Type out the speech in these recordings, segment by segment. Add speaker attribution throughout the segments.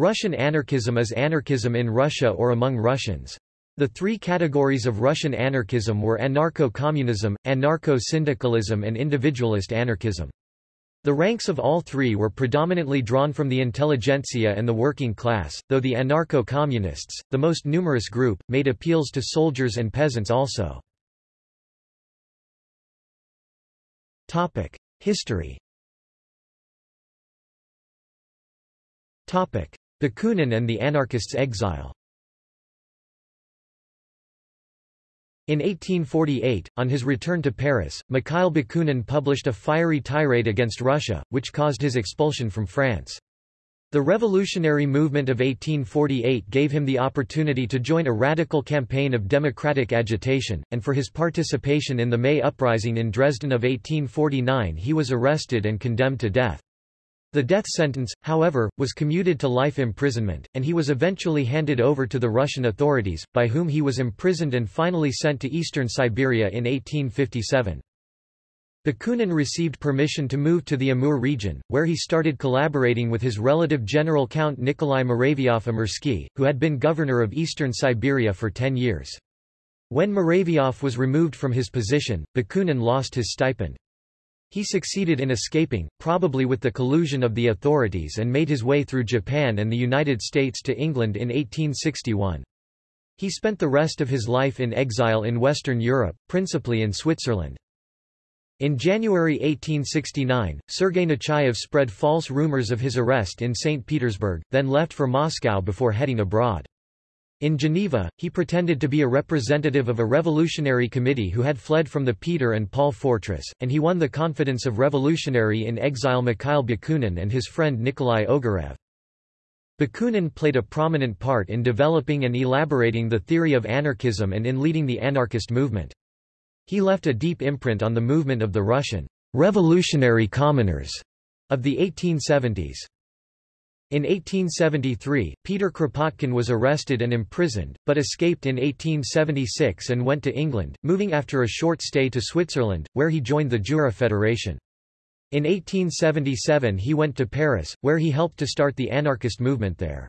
Speaker 1: Russian anarchism is anarchism in Russia or among Russians. The three categories of Russian anarchism were anarcho-communism, anarcho-syndicalism and individualist anarchism. The ranks of all three were predominantly drawn from the intelligentsia and the working class, though the anarcho-communists, the most numerous group, made appeals to soldiers and peasants also. History Bakunin and the anarchists' exile In 1848, on his return to Paris, Mikhail Bakunin published a fiery tirade against Russia, which caused his expulsion from France. The revolutionary movement of 1848 gave him the opportunity to join a radical campaign of democratic agitation, and for his participation in the May Uprising in Dresden of 1849 he was arrested and condemned to death. The death sentence, however, was commuted to life imprisonment, and he was eventually handed over to the Russian authorities, by whom he was imprisoned and finally sent to eastern Siberia in 1857. Bakunin received permission to move to the Amur region, where he started collaborating with his relative General Count Nikolai Muravyov-Amursky, who had been governor of eastern Siberia for ten years. When Muravyov was removed from his position, Bakunin lost his stipend. He succeeded in escaping, probably with the collusion of the authorities and made his way through Japan and the United States to England in 1861. He spent the rest of his life in exile in Western Europe, principally in Switzerland. In January 1869, Sergei Nechayev spread false rumors of his arrest in St. Petersburg, then left for Moscow before heading abroad. In Geneva, he pretended to be a representative of a revolutionary committee who had fled from the Peter and Paul fortress, and he won the confidence of revolutionary in exile Mikhail Bakunin and his friend Nikolai Ogarev. Bakunin played a prominent part in developing and elaborating the theory of anarchism and in leading the anarchist movement. He left a deep imprint on the movement of the Russian revolutionary commoners of the 1870s. In 1873, Peter Kropotkin was arrested and imprisoned, but escaped in 1876 and went to England, moving after a short stay to Switzerland, where he joined the Jura Federation. In 1877 he went to Paris, where he helped to start the anarchist movement there.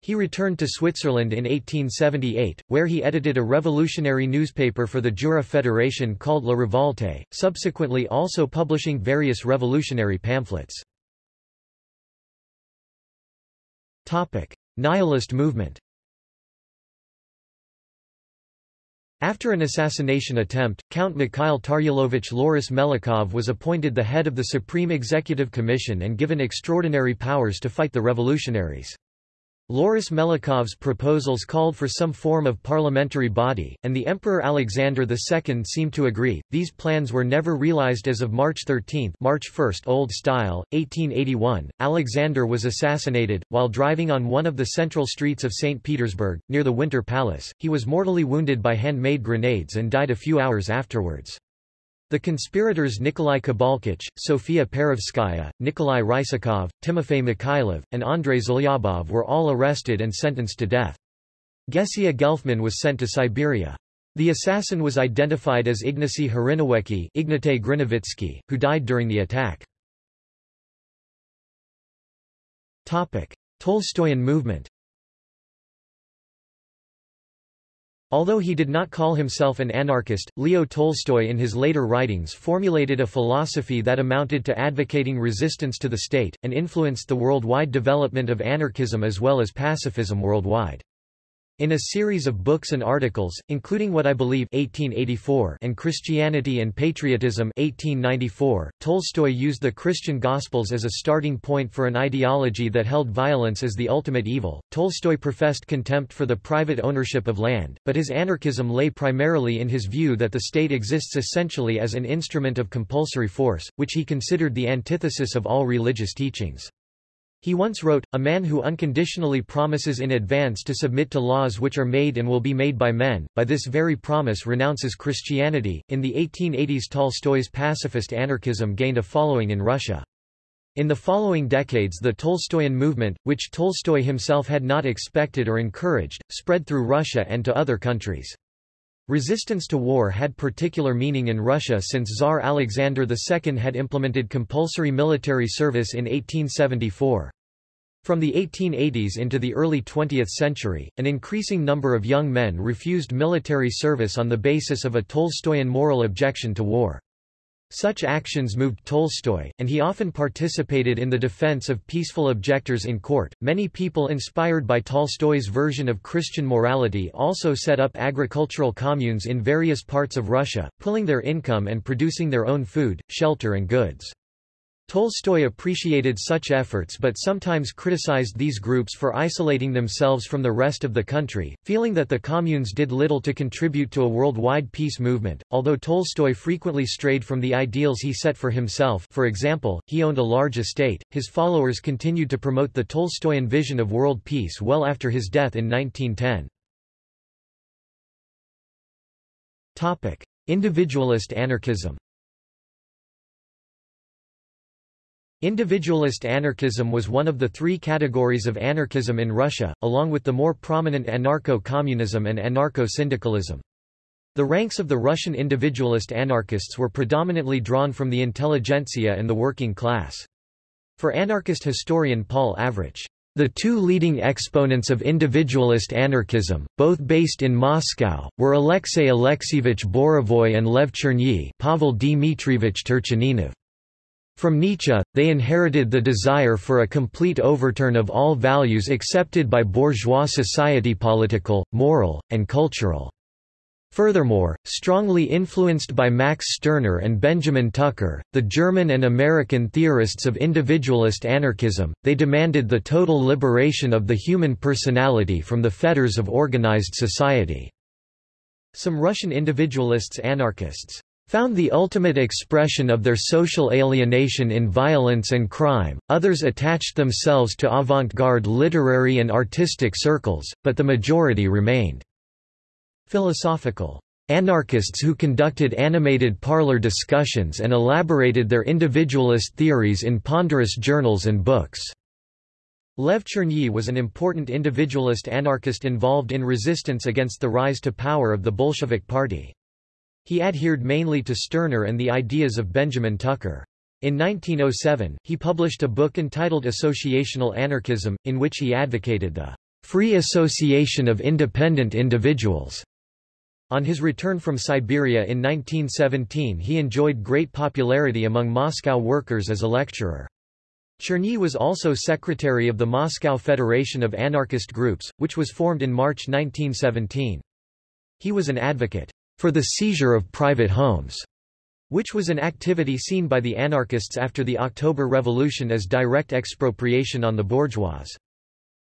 Speaker 1: He returned to Switzerland in 1878, where he edited a revolutionary newspaper for the Jura Federation called La Revolte, subsequently also publishing various revolutionary pamphlets. Nihilist movement. After an assassination attempt, Count Mikhail Tarielovich Loris Melikov was appointed the head of the Supreme Executive Commission and given extraordinary powers to fight the revolutionaries. Loris Melikov's proposals called for some form of parliamentary body, and the Emperor Alexander II seemed to agree. These plans were never realized as of March 13 March 1 Old Style, 1881, Alexander was assassinated, while driving on one of the central streets of St. Petersburg, near the Winter Palace, he was mortally wounded by handmade grenades and died a few hours afterwards. The conspirators Nikolai Kibalchich, Sofia Perovskaya, Nikolai Rysakov, Timofey Mikhailov, and Andrei Zhelyabov were all arrested and sentenced to death. Gesia Gelfman was sent to Siberia. The assassin was identified as Ignacy Hryniewiecki Ignaty Grinevitsky, who died during the attack. Tolstoyan movement Although he did not call himself an anarchist, Leo Tolstoy in his later writings formulated a philosophy that amounted to advocating resistance to the state, and influenced the worldwide development of anarchism as well as pacifism worldwide. In a series of books and articles, including What I Believe 1884 and Christianity and Patriotism 1894, Tolstoy used the Christian Gospels as a starting point for an ideology that held violence as the ultimate evil. Tolstoy professed contempt for the private ownership of land, but his anarchism lay primarily in his view that the state exists essentially as an instrument of compulsory force, which he considered the antithesis of all religious teachings. He once wrote, A man who unconditionally promises in advance to submit to laws which are made and will be made by men, by this very promise renounces Christianity. In the 1880s, Tolstoy's pacifist anarchism gained a following in Russia. In the following decades the Tolstoyan movement, which Tolstoy himself had not expected or encouraged, spread through Russia and to other countries. Resistance to war had particular meaning in Russia since Tsar Alexander II had implemented compulsory military service in 1874. From the 1880s into the early 20th century, an increasing number of young men refused military service on the basis of a Tolstoyan moral objection to war. Such actions moved Tolstoy, and he often participated in the defense of peaceful objectors in court. Many people inspired by Tolstoy's version of Christian morality also set up agricultural communes in various parts of Russia, pulling their income and producing their own food, shelter, and goods. Tolstoy appreciated such efforts but sometimes criticized these groups for isolating themselves from the rest of the country, feeling that the communes did little to contribute to a worldwide peace movement. Although Tolstoy frequently strayed from the ideals he set for himself for example, he owned a large estate, his followers continued to promote the Tolstoyan vision of world peace well after his death in 1910. Topic. Individualist anarchism Individualist anarchism was one of the three categories of anarchism in Russia, along with the more prominent anarcho-communism and anarcho-syndicalism. The ranks of the Russian individualist anarchists were predominantly drawn from the intelligentsia and the working class. For anarchist historian Paul Avrich, the two leading exponents of individualist anarchism, both based in Moscow, were Alexei Alexeyevich Borovoy and Lev Chernyi Pavel Dmitrievich Turchaninov. From Nietzsche, they inherited the desire for a complete overturn of all values accepted by bourgeois society political, moral, and cultural. Furthermore, strongly influenced by Max Stirner and Benjamin Tucker, the German and American theorists of individualist anarchism, they demanded the total liberation of the human personality from the fetters of organized society. Some Russian individualists anarchists found the ultimate expression of their social alienation in violence and crime, others attached themselves to avant-garde literary and artistic circles, but the majority remained philosophical anarchists who conducted animated parlor discussions and elaborated their individualist theories in ponderous journals and books. Lev Chernyi was an important individualist anarchist involved in resistance against the rise to power of the Bolshevik Party. He adhered mainly to Stirner and the ideas of Benjamin Tucker. In 1907, he published a book entitled Associational Anarchism, in which he advocated the free association of independent individuals. On his return from Siberia in 1917 he enjoyed great popularity among Moscow workers as a lecturer. Chernyi was also secretary of the Moscow Federation of Anarchist Groups, which was formed in March 1917. He was an advocate for the seizure of private homes, which was an activity seen by the anarchists after the October Revolution as direct expropriation on the bourgeois.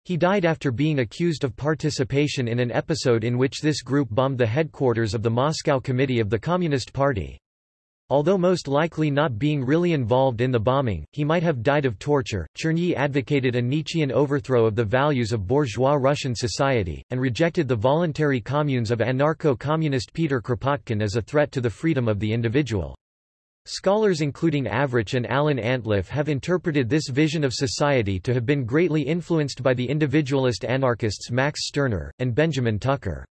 Speaker 1: He died after being accused of participation in an episode in which this group bombed the headquarters of the Moscow Committee of the Communist Party. Although most likely not being really involved in the bombing, he might have died of torture. Chernyi advocated a Nietzschean overthrow of the values of bourgeois Russian society, and rejected the voluntary communes of anarcho-communist Peter Kropotkin as a threat to the freedom of the individual. Scholars including Avrich and Alan Antliff have interpreted this vision of society to have been greatly influenced by the individualist anarchists Max Stirner, and Benjamin Tucker.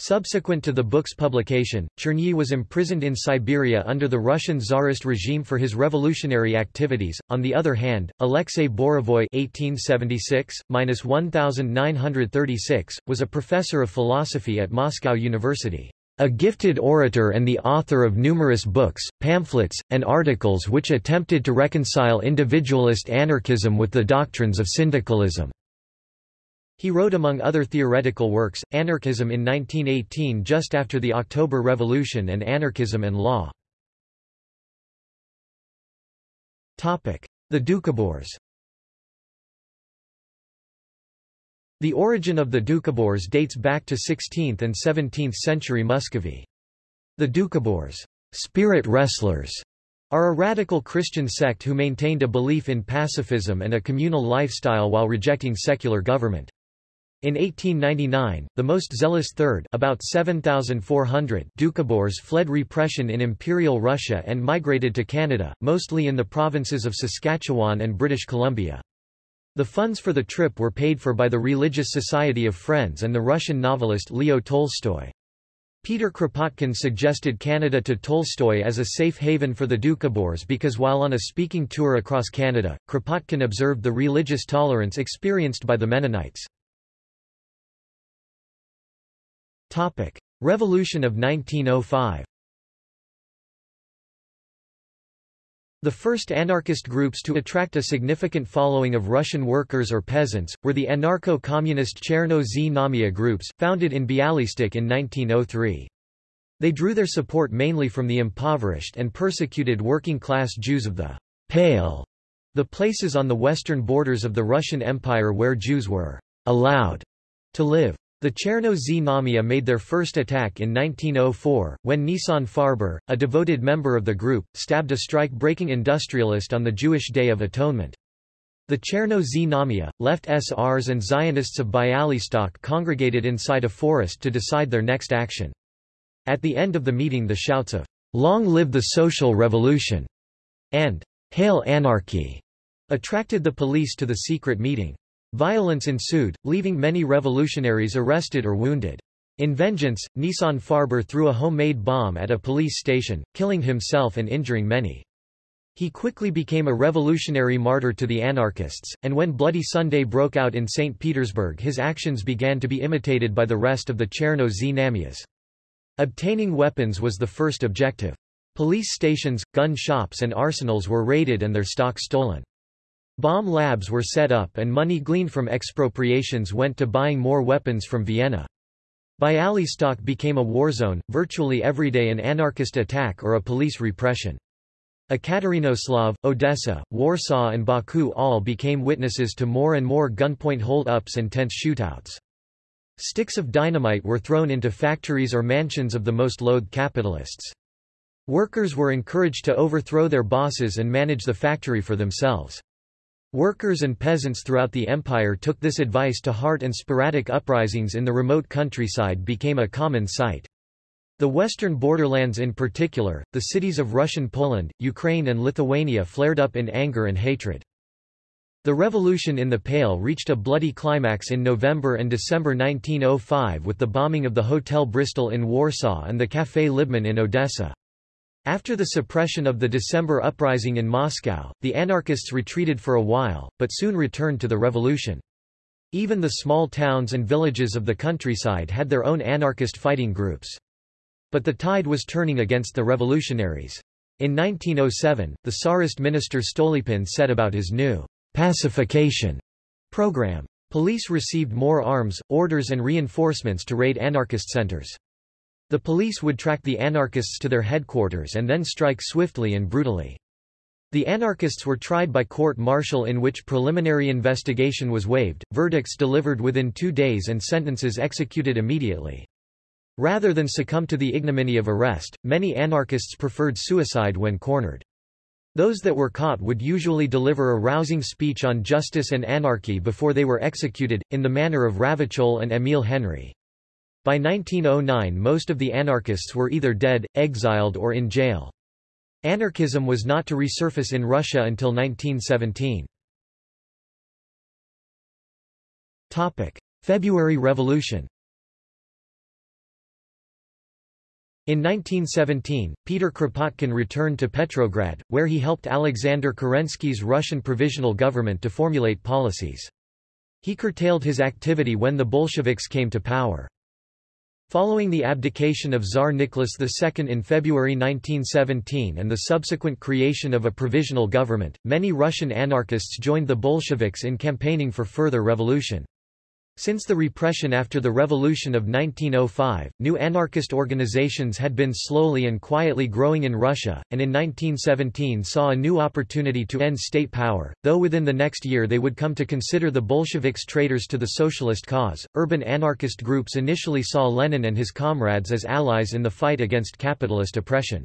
Speaker 1: Subsequent to the book's publication, Chernyi was imprisoned in Siberia under the Russian Tsarist regime for his revolutionary activities. On the other hand, Alexei Borovoy (1876–1936) was a professor of philosophy at Moscow University, a gifted orator and the author of numerous books, pamphlets, and articles which attempted to reconcile individualist anarchism with the doctrines of syndicalism. He wrote among other theoretical works, Anarchism in 1918 just after the October Revolution and Anarchism and Law. The Doukhobors The origin of the Doukhobors dates back to 16th and 17th century Muscovy. The Doukhobors spirit wrestlers, are a radical Christian sect who maintained a belief in pacifism and a communal lifestyle while rejecting secular government. In 1899, the most zealous third about 7,400 Dukhobors fled repression in Imperial Russia and migrated to Canada, mostly in the provinces of Saskatchewan and British Columbia. The funds for the trip were paid for by the Religious Society of Friends and the Russian novelist Leo Tolstoy. Peter Kropotkin suggested Canada to Tolstoy as a safe haven for the Dukhobors because while on a speaking tour across Canada, Kropotkin observed the religious tolerance experienced by the Mennonites. Revolution of 1905 The first anarchist groups to attract a significant following of Russian workers or peasants, were the anarcho-communist Cherno Znamia groups, founded in Bialystok in 1903. They drew their support mainly from the impoverished and persecuted working-class Jews of the Pale, the places on the western borders of the Russian Empire where Jews were allowed to live. The Cherno Znamia made their first attack in 1904, when Nisan Farber, a devoted member of the group, stabbed a strike-breaking industrialist on the Jewish Day of Atonement. The Cherno Znamia, left SRs and Zionists of Bialystok congregated inside a forest to decide their next action. At the end of the meeting the shouts of, "'Long live the Social Revolution!' and "'Hail Anarchy!' attracted the police to the secret meeting. Violence ensued, leaving many revolutionaries arrested or wounded. In vengeance, Nisan Farber threw a homemade bomb at a police station, killing himself and injuring many. He quickly became a revolutionary martyr to the anarchists, and when Bloody Sunday broke out in St. Petersburg his actions began to be imitated by the rest of the Cherno Znamias. Obtaining weapons was the first objective. Police stations, gun shops and arsenals were raided and their stock stolen. Bomb labs were set up and money gleaned from expropriations went to buying more weapons from Vienna. Bialystok became a war zone, virtually every day an anarchist attack or a police repression. Ekaterinoslav, Odessa, Warsaw and Baku all became witnesses to more and more gunpoint hold-ups and tense shootouts. Sticks of dynamite were thrown into factories or mansions of the most loathed capitalists. Workers were encouraged to overthrow their bosses and manage the factory for themselves. Workers and peasants throughout the empire took this advice to heart and sporadic uprisings in the remote countryside became a common sight. The western borderlands in particular, the cities of Russian Poland, Ukraine and Lithuania flared up in anger and hatred. The revolution in the Pale reached a bloody climax in November and December 1905 with the bombing of the Hotel Bristol in Warsaw and the Café Libman in Odessa. After the suppression of the December uprising in Moscow, the anarchists retreated for a while, but soon returned to the revolution. Even the small towns and villages of the countryside had their own anarchist fighting groups. But the tide was turning against the revolutionaries. In 1907, the Tsarist minister Stolypin set about his new pacification program. Police received more arms, orders and reinforcements to raid anarchist centers. The police would track the anarchists to their headquarters and then strike swiftly and brutally. The anarchists were tried by court-martial in which preliminary investigation was waived, verdicts delivered within two days and sentences executed immediately. Rather than succumb to the ignominy of arrest, many anarchists preferred suicide when cornered. Those that were caught would usually deliver a rousing speech on justice and anarchy before they were executed, in the manner of Ravachol and Émile Henry. By 1909 most of the anarchists were either dead, exiled or in jail. Anarchism was not to resurface in Russia until 1917. February Revolution In 1917, Peter Kropotkin returned to Petrograd, where he helped Alexander Kerensky's Russian Provisional Government to formulate policies. He curtailed his activity when the Bolsheviks came to power. Following the abdication of Tsar Nicholas II in February 1917 and the subsequent creation of a provisional government, many Russian anarchists joined the Bolsheviks in campaigning for further revolution. Since the repression after the Revolution of 1905, new anarchist organizations had been slowly and quietly growing in Russia, and in 1917 saw a new opportunity to end state power, though within the next year they would come to consider the Bolsheviks traitors to the socialist cause. Urban anarchist groups initially saw Lenin and his comrades as allies in the fight against capitalist oppression.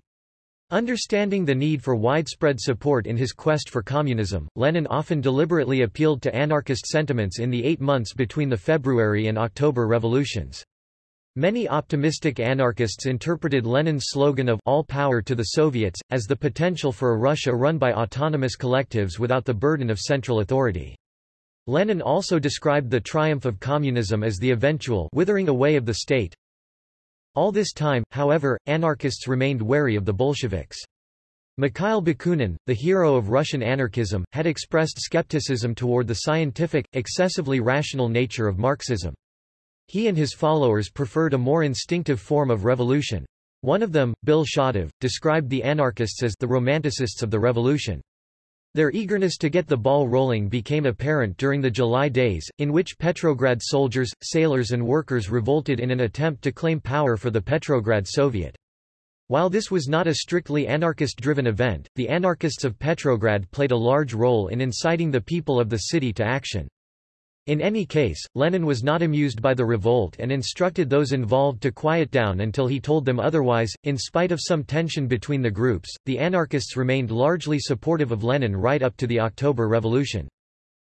Speaker 1: Understanding the need for widespread support in his quest for communism, Lenin often deliberately appealed to anarchist sentiments in the eight months between the February and October revolutions. Many optimistic anarchists interpreted Lenin's slogan of all power to the Soviets, as the potential for a Russia run by autonomous collectives without the burden of central authority. Lenin also described the triumph of communism as the eventual withering away of the state, All this time, however, anarchists remained wary of the Bolsheviks. Mikhail Bakunin, the hero of Russian anarchism, had expressed skepticism toward the scientific, excessively rational nature of Marxism. He and his followers preferred a more instinctive form of revolution. One of them, Bill described the anarchists as the romanticists of the revolution. Their eagerness to get the ball rolling became apparent during the July days, in which Petrograd soldiers, sailors and workers revolted in an attempt to claim power for the Petrograd Soviet. While this was not a strictly anarchist-driven event, the anarchists of Petrograd played a large role in inciting the people of the city to action. In any case, Lenin was not amused by the revolt and instructed those involved to quiet down until he told them otherwise. In spite of some tension between the groups, the anarchists remained largely supportive of Lenin right up to the October Revolution.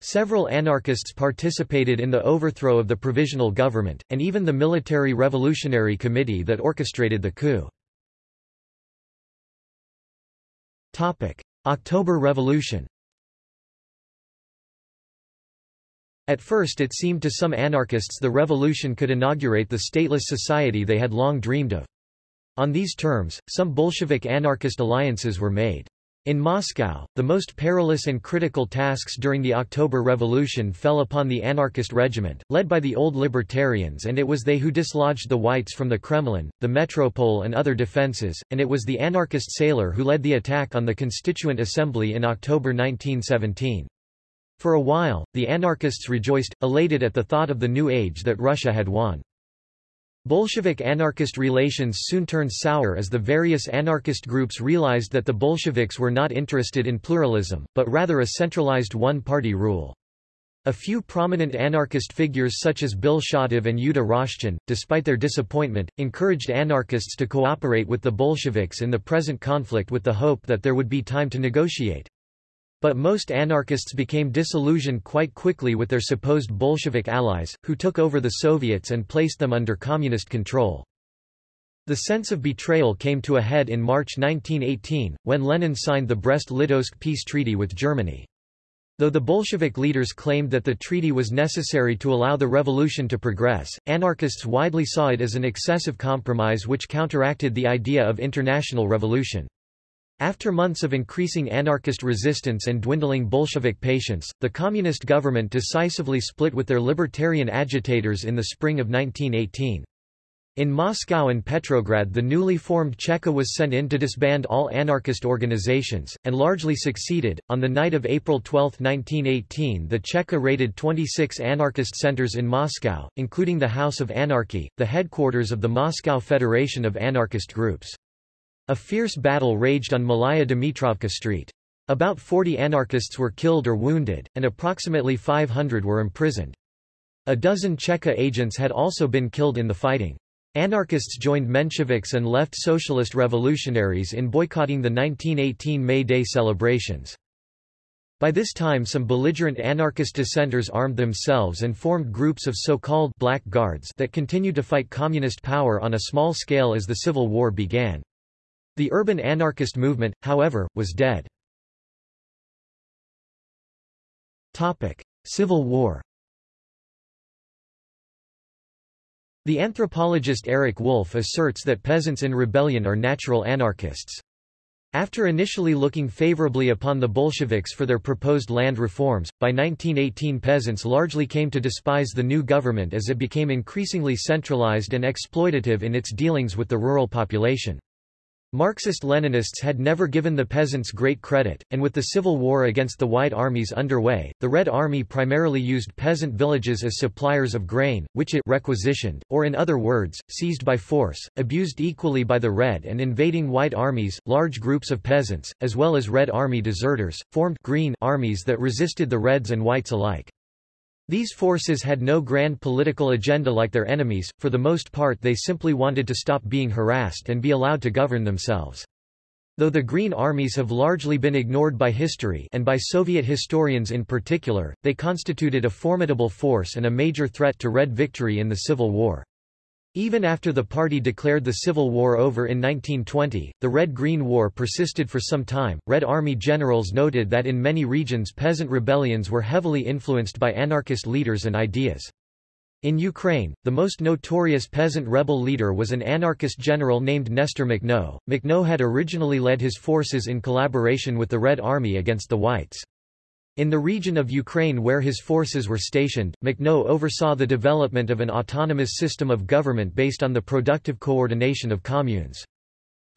Speaker 1: Several anarchists participated in the overthrow of the provisional government, and even the Military Revolutionary Committee that orchestrated the coup. October Revolution At first it seemed to some anarchists the revolution could inaugurate the stateless society they had long dreamed of. On these terms, some Bolshevik anarchist alliances were made. In Moscow, the most perilous and critical tasks during the October Revolution fell upon the anarchist regiment, led by the old libertarians and it was they who dislodged the Whites from the Kremlin, the Metropole and other defences, and it was the anarchist sailor who led the attack on the Constituent Assembly in October 1917. For a while, the anarchists rejoiced, elated at the thought of the new age that Russia had won. Bolshevik-anarchist relations soon turned sour as the various anarchist groups realized that the Bolsheviks were not interested in pluralism, but rather a centralized one-party rule. A few prominent anarchist figures such as Bill Shatov and Yuda Roshchin, despite their disappointment, encouraged anarchists to cooperate with the Bolsheviks in the present conflict with the hope that there would be time to negotiate. But most anarchists became disillusioned quite quickly with their supposed Bolshevik allies, who took over the Soviets and placed them under communist control. The sense of betrayal came to a head in March 1918, when Lenin signed the Brest-Litovsk peace treaty with Germany. Though the Bolshevik leaders claimed that the treaty was necessary to allow the revolution to progress, anarchists widely saw it as an excessive compromise which counteracted the idea of international revolution. After months of increasing anarchist resistance and dwindling Bolshevik patience, the communist government decisively split with their libertarian agitators in the spring of 1918. In Moscow and Petrograd the newly formed Cheka was sent in to disband all anarchist organizations, and largely succeeded. On the night of April 12, 1918 the Cheka raided 26 anarchist centers in Moscow, including the House of Anarchy, the headquarters of the Moscow Federation of Anarchist Groups. A fierce battle raged on Malaya Dmitrovka Street. About 40 anarchists were killed or wounded, and approximately 500 were imprisoned. A dozen Cheka agents had also been killed in the fighting. Anarchists joined Mensheviks and left socialist revolutionaries in boycotting the 1918 May Day celebrations. By this time some belligerent anarchist dissenters armed themselves and formed groups of so-called «black guards» that continued to fight communist power on a small scale as the Civil War began. The urban anarchist movement, however, was dead. Civil War The anthropologist Eric Wolf asserts that peasants in rebellion are natural anarchists. After initially looking favorably upon the Bolsheviks for their proposed land reforms, by 1918 peasants largely came to despise the new government as it became increasingly centralized and exploitative in its dealings with the rural population. Marxist-Leninists had never given the peasants great credit, and with the civil war against the White Armies underway, the Red Army primarily used peasant villages as suppliers of grain, which it requisitioned, or in other words, seized by force, abused equally by the Red and invading White Armies. Large groups of peasants, as well as Red Army deserters, formed Green armies that resisted the Reds and Whites alike. These forces had no grand political agenda like their enemies, for the most part they simply wanted to stop being harassed and be allowed to govern themselves. Though the Green Armies have largely been ignored by history and by Soviet historians in particular, they constituted a formidable force and a major threat to Red victory in the Civil War. Even after the party declared the Civil War over in 1920, the Red-Green War persisted for some time. Red Army generals noted that in many regions peasant rebellions were heavily influenced by anarchist leaders and ideas. In Ukraine, the most notorious peasant rebel leader was an anarchist general named Nestor Makhno. Makhno had originally led his forces in collaboration with the Red Army against the Whites. In the region of Ukraine where his forces were stationed, Makhno oversaw the development of an autonomous system of government based on the productive coordination of communes.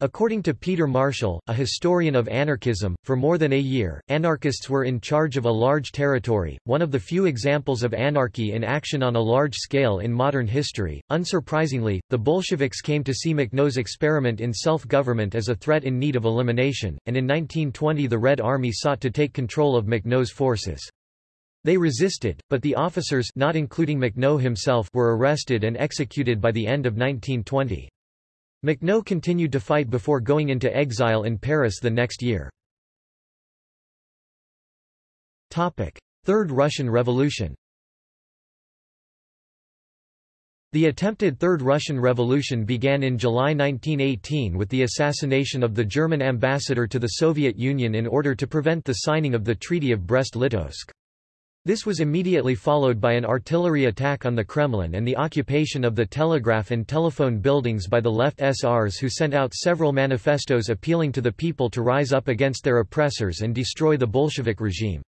Speaker 1: According to Peter Marshall, a historian of anarchism, for more than a year, anarchists were in charge of a large territory, one of the few examples of anarchy in action on a large scale in modern history. Unsurprisingly, the Bolsheviks came to see Makhno's experiment in self-government as a threat in need of elimination, and in 1920 the Red Army sought to take control of Makhno's forces. They resisted, but the officers not including Makhno himself were arrested and executed by the end of 1920. Makhno continued to fight before going into exile in Paris the next year. Third Russian Revolution The attempted Third Russian Revolution began in July 1918 with the assassination of the German ambassador to the Soviet Union in order to prevent the signing of the Treaty of Brest-Litovsk. This was immediately followed by an artillery attack on the Kremlin and the occupation of the telegraph and telephone buildings by the left SRs who sent out several manifestos appealing to the people to rise up against their oppressors and destroy the Bolshevik regime.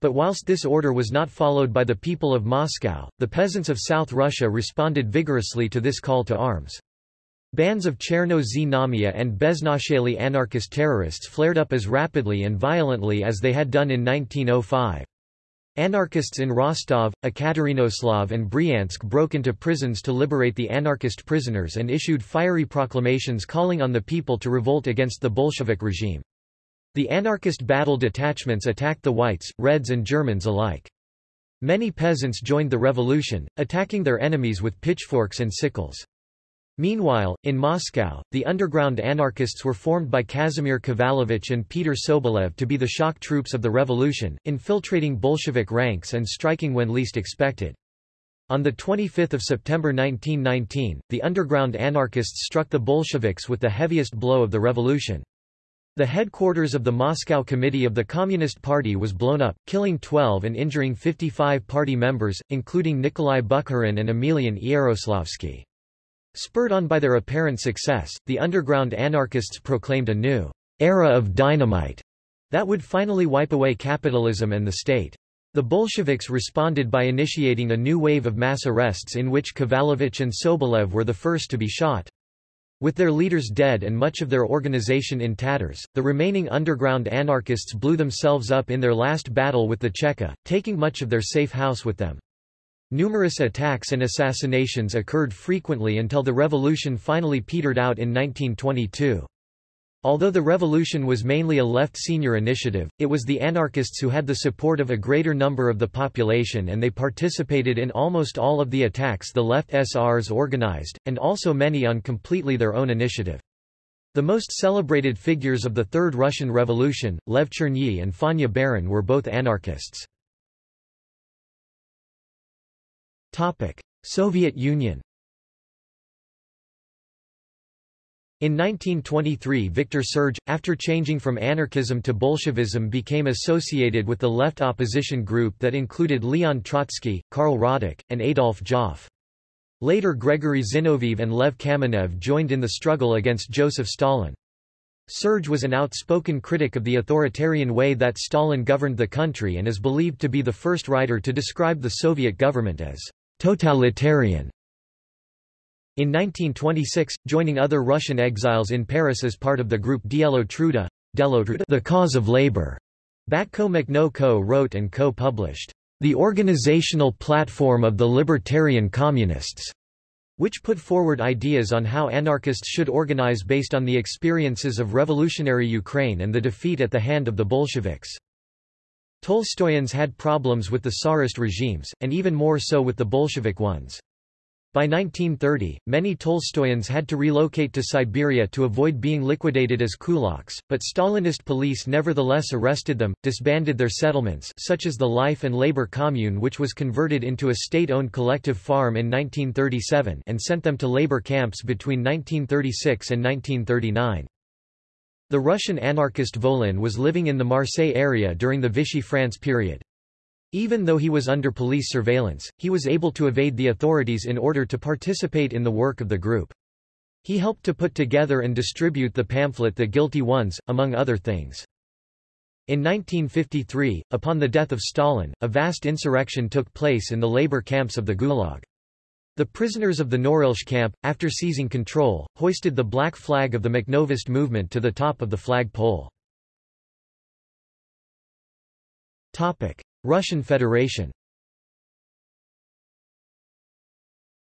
Speaker 1: But whilst this order was not followed by the people of Moscow, the peasants of South Russia responded vigorously to this call to arms. Bands of Cherno-Znamya and Beznachalie anarchist terrorists flared up as rapidly and violently as they had done in 1905. Anarchists in Rostov, Ekaterinoslav and Bryansk broke into prisons to liberate the anarchist prisoners and issued fiery proclamations calling on the people to revolt against the Bolshevik regime. The anarchist battle detachments attacked the whites, reds and Germans alike. Many peasants joined the revolution, attacking their enemies with pitchforks and sickles. Meanwhile, in Moscow, the underground anarchists were formed by Kazimir Kovalevich and Peter Sobolev to be the shock troops of the revolution, infiltrating Bolshevik ranks and striking when least expected. On 25 September 1919, the underground anarchists struck the Bolsheviks with the heaviest blow of the revolution. The headquarters of the Moscow Committee of the Communist Party was blown up, killing 12 and injuring 55 party members, including Nikolai Bukharin and Emelian Yaroslavsky. Spurred on by their apparent success, the underground anarchists proclaimed a new era of dynamite that would finally wipe away capitalism and the state. The Bolsheviks responded by initiating a new wave of mass arrests in which Kovalevich and Sobolev were the first to be shot. With their leaders dead and much of their organization in tatters, the remaining underground anarchists blew themselves up in their last battle with the Cheka, taking much of their safe house with them. Numerous attacks and assassinations occurred frequently until the revolution finally petered out in 1922. Although the revolution was mainly a left SR initiative, it was the anarchists who had the support of a greater number of the population and they participated in almost all of the attacks the left SRs organized, and also many on completely their own initiative. The most celebrated figures of the Third Russian Revolution, Lev Chernyi and Fanya Baron were both anarchists. Soviet Union In 1923 Victor Serge, after changing from anarchism to Bolshevism became associated with the left opposition group that included Leon Trotsky, Karl Radek, and Adolf Joffe. Later Gregory Zinoviev and Lev Kamenev joined in the struggle against Joseph Stalin. Serge was an outspoken critic of the authoritarian way that Stalin governed the country and is believed to be the first writer to describe the Soviet government as totalitarian. In 1926, joining other Russian exiles in Paris as part of the group Dielo Truda, the cause of labor, Batko Makhno co-wrote and co-published, The Organizational Platform of the Libertarian Communists, which put forward ideas on how anarchists should organize based on the experiences of revolutionary Ukraine and the defeat at the hand of the Bolsheviks. Tolstoyans had problems with the Tsarist regimes, and even more so with the Bolshevik ones. By 1930, many Tolstoyans had to relocate to Siberia to avoid being liquidated as kulaks, but Stalinist police nevertheless arrested them, disbanded their settlements such as the Life and Labor Commune which was converted into a state-owned collective farm in 1937 and sent them to labor camps between 1936 and 1939. The Russian anarchist Volin was living in the Marseille area during the Vichy France period. Even though he was under police surveillance, he was able to evade the authorities in order to participate in the work of the group. He helped to put together and distribute the pamphlet The Guilty Ones, among other things. In 1953, upon the death of Stalin, a vast insurrection took place in the labor camps of the Gulag. The prisoners of the Norilsk camp, after seizing control, hoisted the black flag of the Makhnovist movement to the top of the flag pole. Russian Federation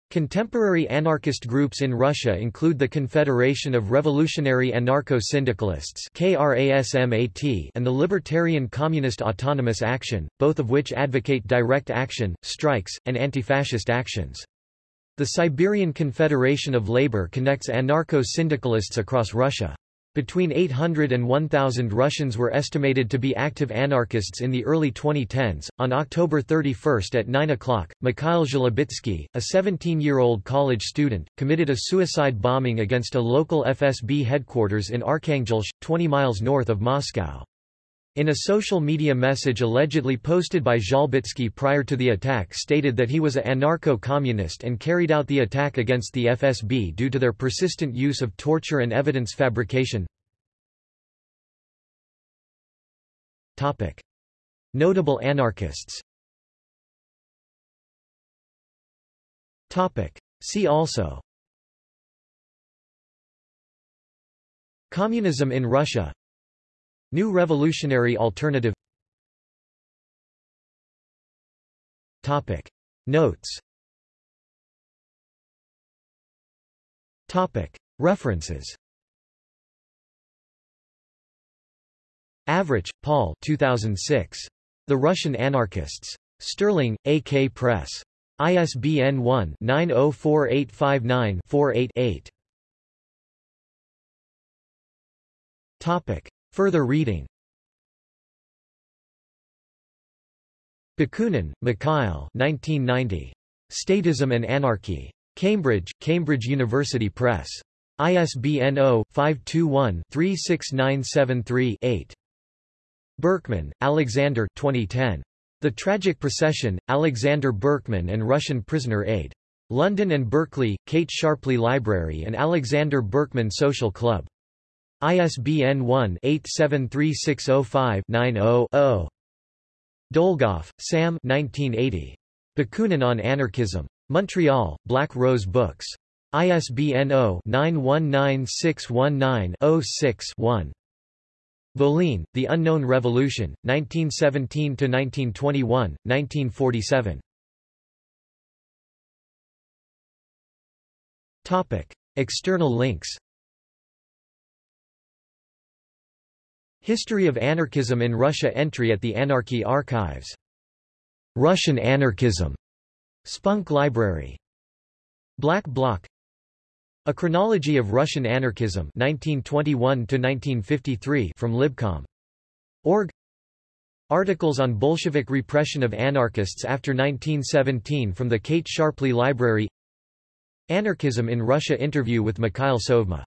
Speaker 1: Contemporary anarchist groups in Russia include the Confederation of Revolutionary Anarcho-Syndicalists and the Libertarian Communist Autonomous Action, both of which advocate direct action, strikes, and anti-fascist actions. The Siberian Confederation of Labor connects anarcho-syndicalists across Russia. Between 800 and 1,000 Russians were estimated to be active anarchists in the early 2010s. On October 31 at 9 o'clock, Mikhail Zhlobitsky, a 17-year-old college student, committed a suicide bombing against a local FSB headquarters in Arkhangelsk, 20 miles north of Moscow. In a social media message allegedly posted by Zhlobitsky prior to the attack stated that he was a anarcho-communist and carried out the attack against the FSB due to their persistent use of torture and evidence fabrication. Notable anarchists. See also. Communism in Russia New Revolutionary Alternative Topic. Notes Topic. References Avrich, Paul 2006. The Russian Anarchists. Stirling, A.K. Press. ISBN 1-904859-48-8. Topic. Further reading Bakunin, Mikhail 1990. Statism and Anarchy. Cambridge, Cambridge University Press. ISBN 0-521-36973-8. Berkman, Alexander 2010. The Tragic Procession, Alexander Berkman and Russian Prisoner Aid. London and Berkeley, Kate Sharpley Library and Alexander Berkman Social Club. ISBN 1-873605-90-0. Dolgoff, Sam 1980. Bakunin on Anarchism. Montreal, Black Rose Books. ISBN 0-919619-06-1. Voline, The Unknown Revolution, 1917–1921, 1947. External links History of Anarchism in Russia Entry at the Anarchy Archives. Russian Anarchism. Spunk Library. Black Bloc A Chronology of Russian Anarchism 1921-1953 from Libcom. Org Articles on Bolshevik repression of anarchists after 1917 from the Kate Sharpley Library Anarchism in Russia interview with Mikhail Tsovma